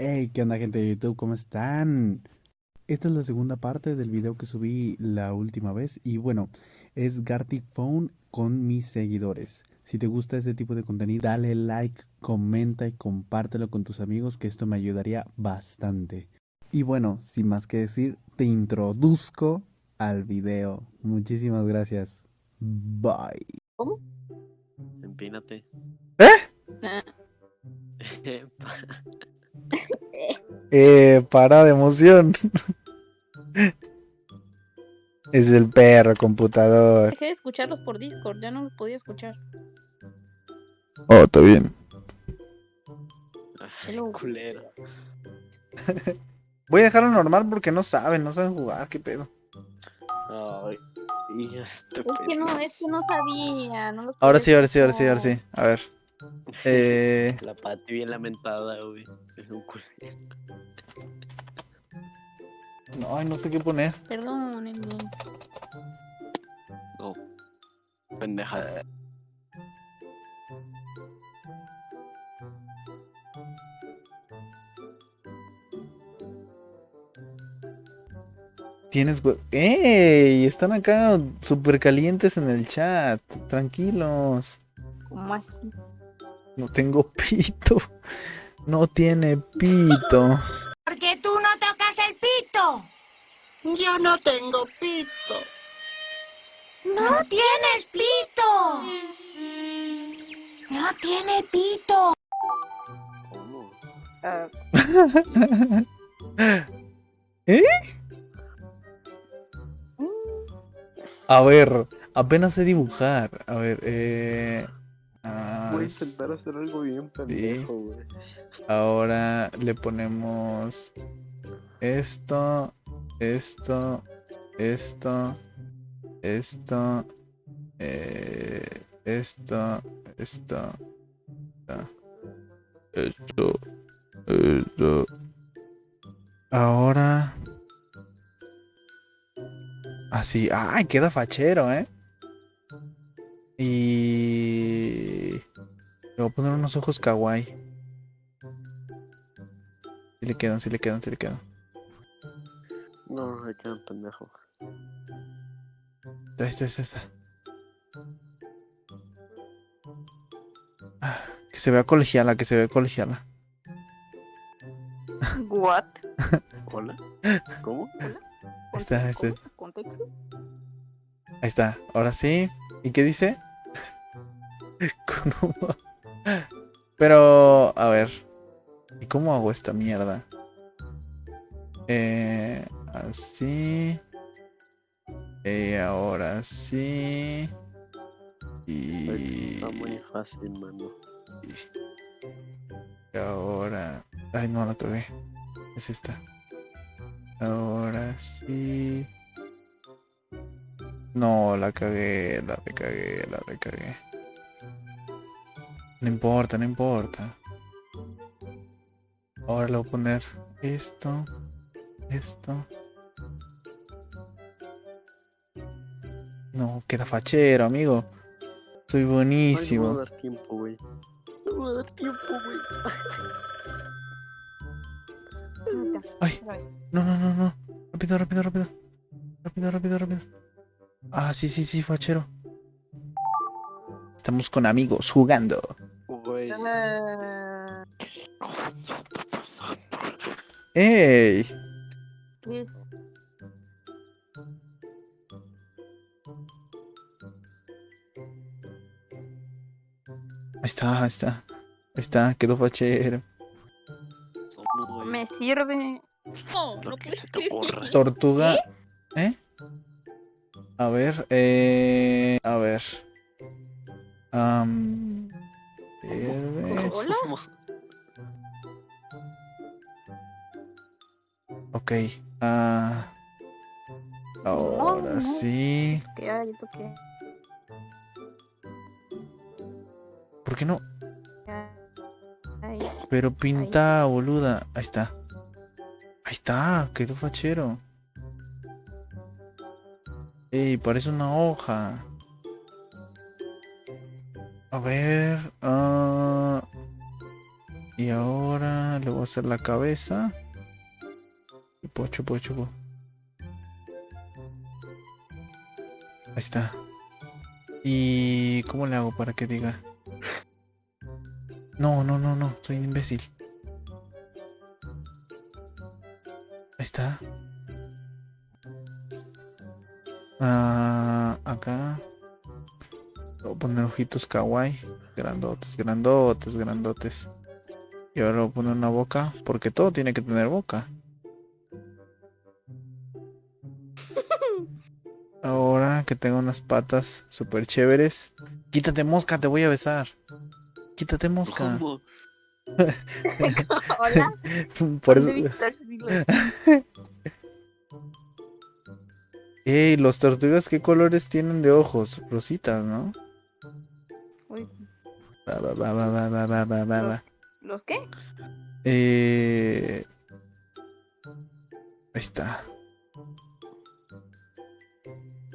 Hey, ¿qué onda gente de YouTube? ¿Cómo están? Esta es la segunda parte del video que subí la última vez y bueno, es Gartic Phone con mis seguidores. Si te gusta este tipo de contenido, dale like, comenta y compártelo con tus amigos que esto me ayudaría bastante. Y bueno, sin más que decir, te introduzco al video. Muchísimas gracias. Bye. ¿Cómo? Empínate. Ah, Eh, para de emoción. es el perro computador. Dejé de escucharlos por Discord, ya no los podía escuchar. Oh, está bien. Ay, Hello. culero. Voy a dejarlo normal porque no saben, no saben jugar, qué pedo. Ay, y Es que no, es que no sabía. No los Ahora sí, ahora sí, ahora sí, ahora sí. A ver. Eh, La pati bien lamentada, güey. Un no, ay, no sé qué poner. Perdónenme. No. Pendeja. Tienes. hue- ¡Ey! Están acá súper calientes en el chat. Tranquilos. ¿Cómo así? No tengo pito. No tiene pito. Porque tú no tocas el pito. Yo no tengo pito. No tienes pito. No tiene pito. ¿Eh? A ver, apenas sé dibujar. A ver, eh. Ah, Voy a intentar hacer algo bien pendejo, güey. Ahora le ponemos esto, esto, esto, esto, eh, esto, esto, esto, esto, esto. Ahora. Así. ¡Ay! Queda fachero, ¿eh? Y. unos ojos kawaii. Si le quedan, si le quedan, si le quedan. No, me quedan pendejo. Ahí está, ahí está. Ah, Que se vea colegiala, que se vea colegiala. ¿What? ¿Hola? ¿Cómo? Ahí está, ahí está. ¿Contexto? Ahí está. Ahora sí. ¿Y qué dice? Con un- Pero, a ver. ¿Y cómo hago esta mierda? Eh, así. Y ahora sí. Y... Está muy fácil, mano. Y ahora. Ay, no la cagué. Es esta. Ahora sí. No, la cagué, la recagué, la recagué. No importa, no importa. Ahora le voy a poner esto, esto. No, queda fachero, amigo. Soy Ay, no buenísimo. a dar tiempo, güey. No me va a dar tiempo, güey. Ay, no, no, no, no. Rápido, rápido, rápido. Rápido, rápido, rápido. Ah, sí, sí, sí, fachero. Estamos con amigos jugando. Güey. ¿Qué coño está pasando? ¡Ey! está, ahí está. Ahí está, quedó fachero. Me sirve. No, Lo no que puedo se te ocurra. escribir. Tortuga. ¿Eh? A ver, eh. A ver. Ok. Ah. Ahora no. sí. Que hay, toqué. ¿Por qué no? Ay, Pero pinta, boluda. Ahí está. Ahí está, quedó fachero. Ey, parece una hoja. A ver. ah, Y ahora le voy a hacer la cabeza. Chupo, chupo, chupo. Ahí está. ¿Y cómo le hago para que diga? No, no, no, no, soy un imbécil. Ahí está. Ah, acá. Voy a poner ojitos kawaii. Grandotes, grandotes, grandotes. Y ahora voy a poner una boca. Porque todo tiene que tener boca. Ahora que tengo unas patas súper chéveres. Quítate mosca, te voy a besar. Quítate mosca. Hola. Por ¿Dónde eso... Ey, los tortugas, ¿qué colores tienen de ojos? Rositas, ¿no? va, va, va, va, va, va, va. ¿Los, ¿los qué? Eh... Está.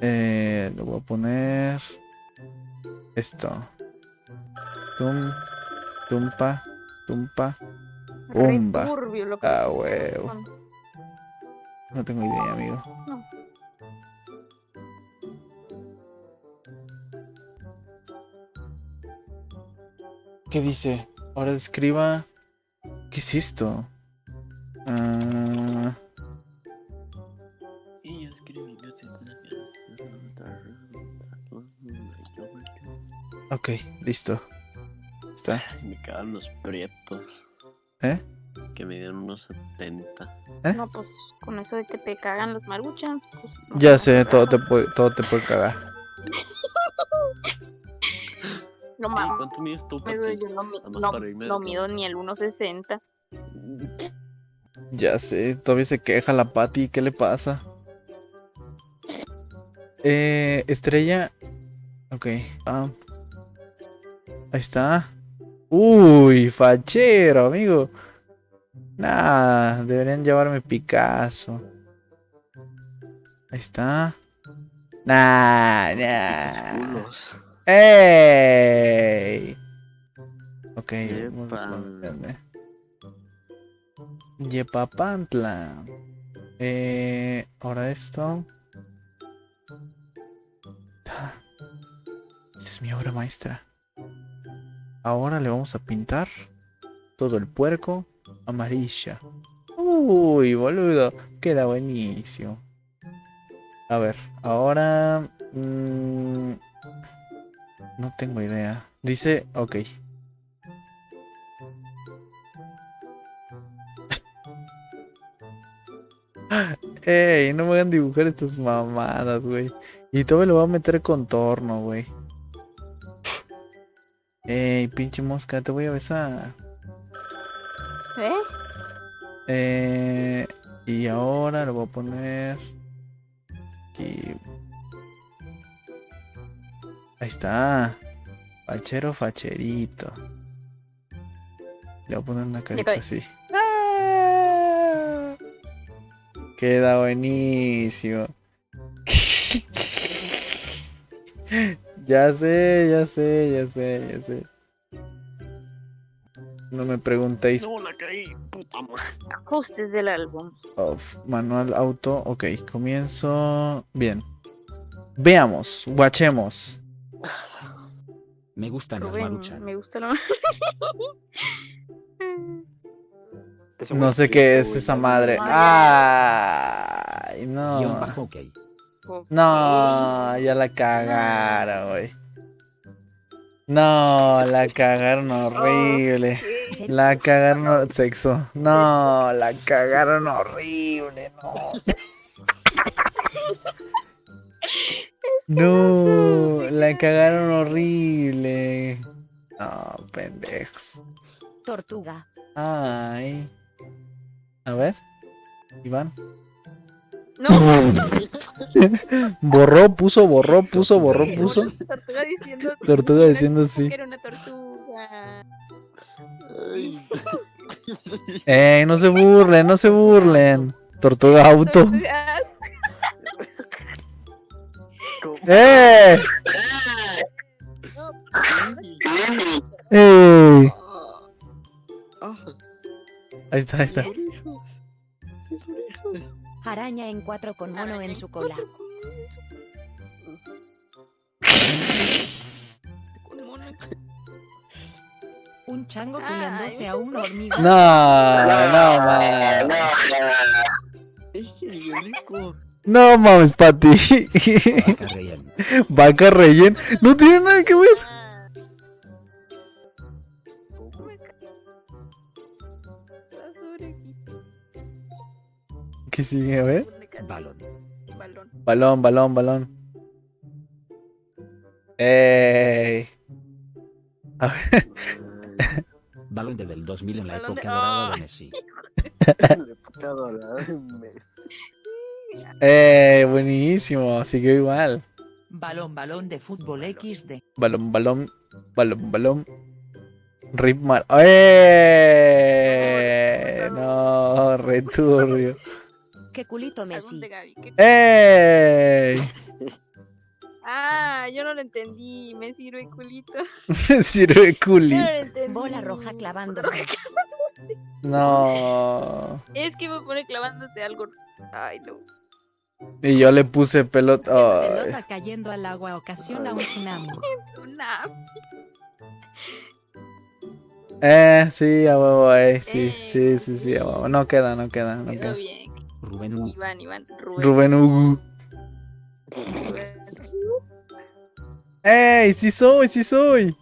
Eh, lo voy a poner. Esto. Tum, tumpa, tumpa. Pumba. Turbio, lo ah, huevo. No tengo idea, amigo. ¿Qué dice? Ahora escriba. ¿Qué es esto? Ah, sé ok, listo. Está. Me cagan los prietos. ¿Eh? Que me dieron unos 70. No, pues con eso de que te cagan las maruchans. Pues, no Ya sé, todo te puede, todo te puede cagar. No Ey, mames, ¿Cuánto mides tú, yo no, mi- mido ni el 1.60. Ya sé, todavía se queja la Patty, ¿qué le pasa? Eh, estrella. Ok. ah. Ahí está. Uy, fachero, amigo. Nah, deberían llevarme Picasso. Ahí está. Nah, nah. ¡Ey! Ok. Yepapantla. Eh, ahora esto. Ah, Esta es mi obra maestra. Ahora le vamos a pintar todo el puerco amarilla. Uy, boludo. Queda buenísimo. A ver, ahora... mm, no tengo idea. Dice, ok. Ey, no me hagan dibujar estas mamadas, güey. Y todo lo voy a meter contorno, güey. Ey, pinche mosca, te voy a besar. ¿Eh? Eh, y ahora lo voy a poner aquí. Ahí está. Fachero, facherito. Le voy a poner una carita así. ¡Ah! Queda buenísimo. ya sé, ya sé, ya sé, ya sé. No me preguntéis No, la caí, puta madre. Ajustes del álbum. Manual auto, ok, comienzo bien. Veamos, guachemos. Me gustan las Rubén, maruchan. me gusta la No sé qué es esa madre. Ay, no. No, ya la cagaron, güey. No, la cagaron horrible. La cagaron sexo. No, la cagaron horrible, no. No, la cagaron horrible. No, pendejos. Tortuga. Ay. A ver. Iván. No, Borró, puso, borró, puso, borró, puso. tortuga diciendo. Tortuga diciendo sí. era una tortuga. Ay. Ey, no se burlen, no se burlen. Tortuga auto. Tortuga. ¡Eh! ¡Eh! Ahí está, ahí está. Araña en cuatro con mono en su cola. Un chango culiándose a un hormigo. No, no, man. Es. No mames, Pati. Vaca relleno. Vaca relleno. No tiene nada que ver. ¿Qué sigue? A ver. Balón. Balón. Balón, balón, balón. Ey. A ver. Balón de del 2000 en la época dorada de Messi. La época dorada de Messi. Ey, buenísimo. Siguió igual. Balón, balón de fútbol XD. Balón, balón, balón, balón. Rip mal. ¡Eh! No, returbio. ¿Qué culito Messi? de Gaby. ¿Qué- ¡Ey! Ah, yo no lo entendí. Me sirve culito. Sirve culi. Yo no lo entendí. Bola roja clavándose. No. Es que me pone clavándose algo. Ay, no. Y yo le puse pelota. Ay. Pelota cayendo al agua ocasiona un tsunami. Una. Eh, sí, a huevo, eh. Sí, sí, Eh, sí, sí, a huevo. No queda, no queda, no Quedó queda. bien. Rubén U. Iván, Iván. Rubén. Rubén. Rubén. ¡Ey! ¡Sí soy, sí soy!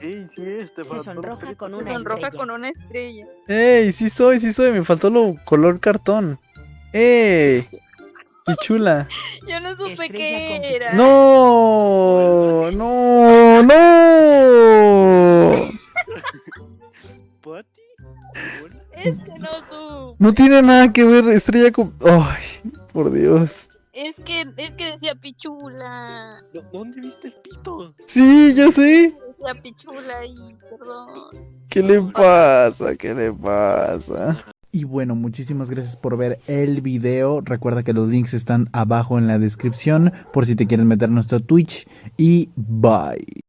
¡Ey, sí es! Te Se sonroja con una sonroja estrella. con una estrella. ¡Ey! Sí soy, sí soy. Me faltó lo color cartón. ¡Ey! ¡Qué chula! Yo no supe qué era. ¡No! ¡No! ¡No! ¿Pati? Es que no supe. No tiene nada que ver estrella con... ¡Ay! Por Dios. Es que, es que decía pichula. ¿Dó- ¿Dónde viste el pito? Sí, ya sé. Decía pichula y perdón. ¿Qué le pasa? ¿Qué le pasa? Y bueno, muchísimas gracias por ver el video. Recuerda que los links están abajo en la descripción por si te quieres meter a nuestro Twitch. Y bye.